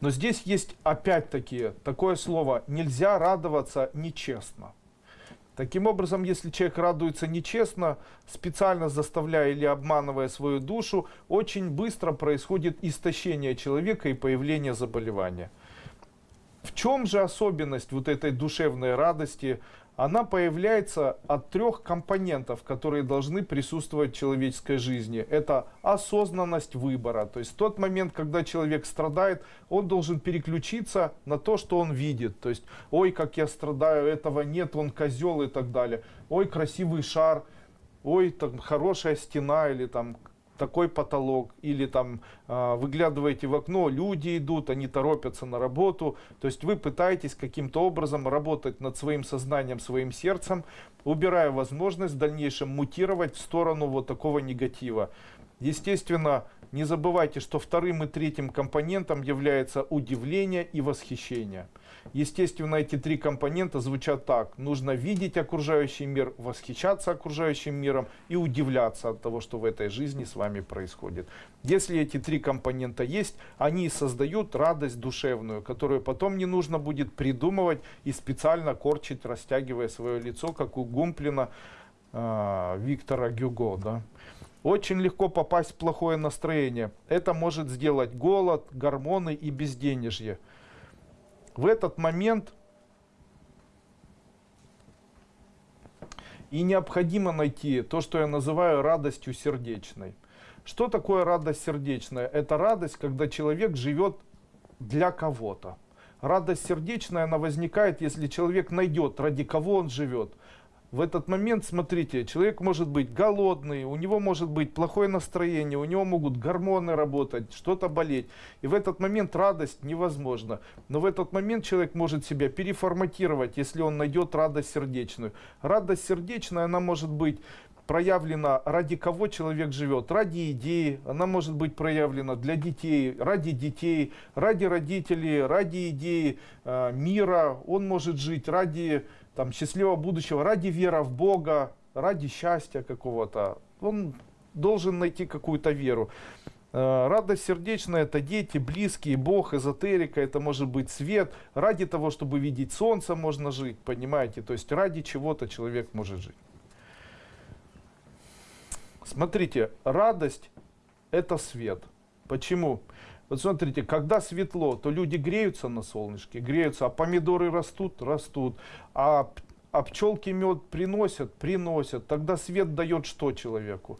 Но здесь есть опять-таки такое слово «нельзя радоваться нечестно». Таким образом, если человек радуется нечестно, специально заставляя или обманывая свою душу, очень быстро происходит истощение человека и появление заболевания. В чем же особенность вот этой душевной радости? Она появляется от трех компонентов, которые должны присутствовать в человеческой жизни. Это осознанность выбора. То есть тот момент, когда человек страдает, он должен переключиться на то, что он видит. То есть, ой, как я страдаю, этого нет, он козел и так далее. Ой, красивый шар, ой, там хорошая стена или там такой потолок, или там э, выглядываете в окно, люди идут, они торопятся на работу, то есть вы пытаетесь каким-то образом работать над своим сознанием, своим сердцем, убирая возможность в дальнейшем мутировать в сторону вот такого негатива. Естественно, не забывайте, что вторым и третьим компонентом является удивление и восхищение. Естественно, эти три компонента звучат так. Нужно видеть окружающий мир, восхищаться окружающим миром и удивляться от того, что в этой жизни с вами происходит. Если эти три компонента есть, они создают радость душевную, которую потом не нужно будет придумывать и специально корчить, растягивая свое лицо, как у Гумплина э, Виктора Гюго. Да? Очень легко попасть в плохое настроение. Это может сделать голод, гормоны и безденежье. В этот момент и необходимо найти то, что я называю радостью сердечной. Что такое радость сердечная? Это радость, когда человек живет для кого-то. Радость сердечная, она возникает, если человек найдет, ради кого он живет в этот момент, смотрите, человек может быть голодный, у него может быть плохое настроение, у него могут гормоны работать, что-то болеть. И в этот момент радость невозможна. Но в этот момент человек может себя переформатировать, если он найдет радость сердечную. Радость сердечная, она может быть проявлена, ради кого человек живет, ради идеи, она может быть проявлена для детей, ради детей, ради родителей, ради идеи э, мира, он может жить ради там, счастливого будущего, ради веры в Бога, ради счастья какого-то. Он должен найти какую-то веру. Э, радость сердечная – это дети, близкие, Бог, эзотерика, это может быть свет. Ради того, чтобы видеть солнце, можно жить, понимаете? То есть ради чего-то человек может жить. Смотрите, радость – это свет. Почему? Вот смотрите, когда светло, то люди греются на солнышке, греются, а помидоры растут, растут, а, а пчелки мед приносят, приносят. Тогда свет дает что человеку?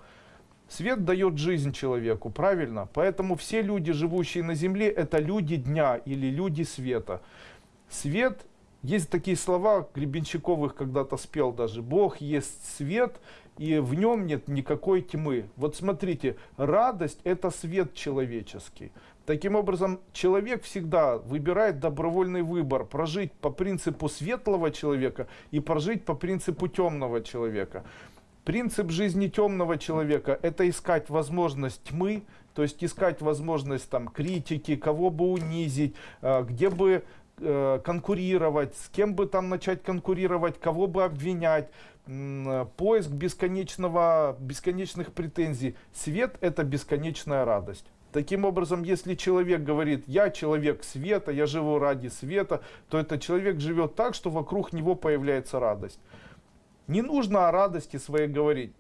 Свет дает жизнь человеку, правильно? Поэтому все люди, живущие на земле, это люди дня или люди света. Свет, есть такие слова, Гребенщиковых когда-то спел даже, Бог есть свет, и в нем нет никакой тьмы. Вот смотрите, радость это свет человеческий. Таким образом, человек всегда выбирает добровольный выбор, прожить по принципу светлого человека и прожить по принципу темного человека. Принцип жизни темного человека – это искать возможность тьмы, то есть искать возможность там, критики, кого бы унизить, э, где бы конкурировать, с кем бы там начать конкурировать, кого бы обвинять, поиск бесконечного, бесконечных претензий. Свет – это бесконечная радость. Таким образом, если человек говорит, я человек света, я живу ради света, то этот человек живет так, что вокруг него появляется радость. Не нужно о радости своей говорить.